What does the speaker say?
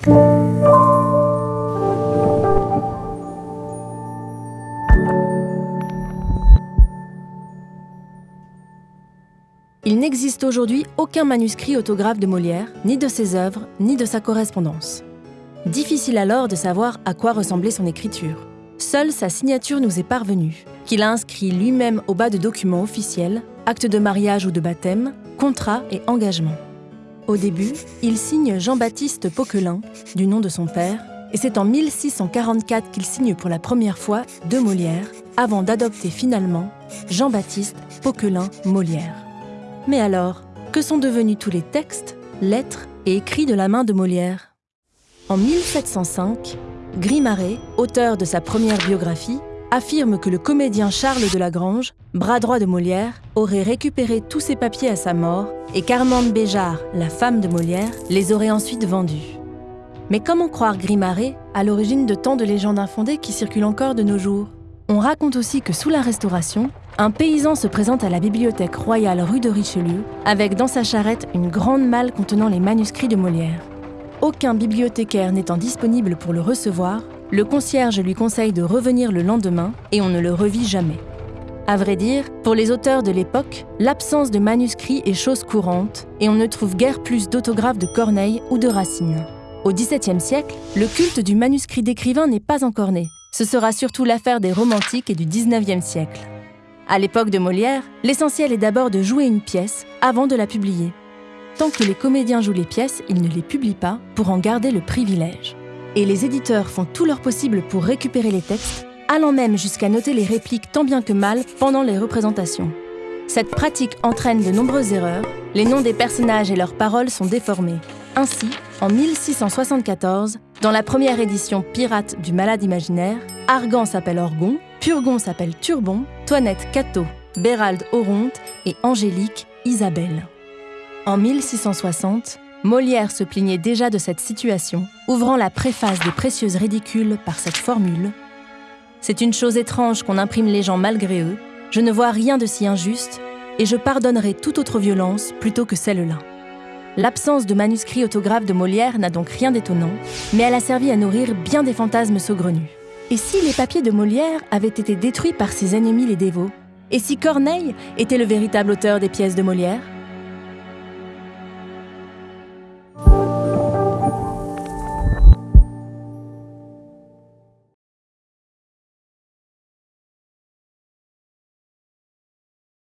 Il n'existe aujourd'hui aucun manuscrit autographe de Molière, ni de ses œuvres, ni de sa correspondance. Difficile alors de savoir à quoi ressemblait son écriture. Seule sa signature nous est parvenue, qu'il a inscrit lui-même au bas de documents officiels, actes de mariage ou de baptême, contrats et engagements. Au début, il signe Jean-Baptiste Poquelin, du nom de son père, et c'est en 1644 qu'il signe pour la première fois de Molière, avant d'adopter finalement Jean-Baptiste Poquelin Molière. Mais alors, que sont devenus tous les textes, lettres et écrits de la main de Molière? En 1705, Grimaret, auteur de sa première biographie, affirme que le comédien Charles de Lagrange, bras droit de Molière, aurait récupéré tous ses papiers à sa mort et qu'Armande Béjart, la femme de Molière, les aurait ensuite vendus. Mais comment croire Grimaret à l'origine de tant de légendes infondées qui circulent encore de nos jours? On raconte aussi que sous la Restauration, un paysan se présente à la bibliothèque royale rue de Richelieu avec dans sa charrette une grande malle contenant les manuscrits de Molière. Aucun bibliothécaire n'étant disponible pour le recevoir, le concierge lui conseille de revenir le lendemain et on ne le revit jamais. À vrai dire, pour les auteurs de l'époque, l'absence de manuscrits est chose courante et on ne trouve guère plus d'autographes de Corneille ou de Racine. Au XVIIe siècle, le culte du manuscrit d'écrivain n'est pas encore né. Ce sera surtout l'affaire des romantiques et du XIXe siècle. À l'époque de Molière, l'essentiel est d'abord de jouer une pièce avant de la publier. Tant que les comédiens jouent les pièces, ils ne les publient pas pour en garder le privilège et les éditeurs font tout leur possible pour récupérer les textes, allant même jusqu'à noter les répliques tant bien que mal pendant les représentations. Cette pratique entraîne de nombreuses erreurs, les noms des personnages et leurs paroles sont déformés. Ainsi, en 1674, dans la première édition pirate du Malade imaginaire, Argan s'appelle Orgon, Purgon s'appelle Turbon, Toinette Cato, Bérald Oronte et Angélique Isabelle. En 1660, Molière se plaignait déjà de cette situation, ouvrant la préface des Précieuses Ridicules par cette formule C'est une chose étrange qu'on imprime les gens malgré eux, je ne vois rien de si injuste, et je pardonnerai toute autre violence plutôt que celle-là. L'absence de manuscrit autographe de Molière n'a donc rien d'étonnant, mais elle a servi à nourrir bien des fantasmes saugrenus. Et si les papiers de Molière avaient été détruits par ses ennemis les dévots? Et si Corneille était le véritable auteur des pièces de Molière?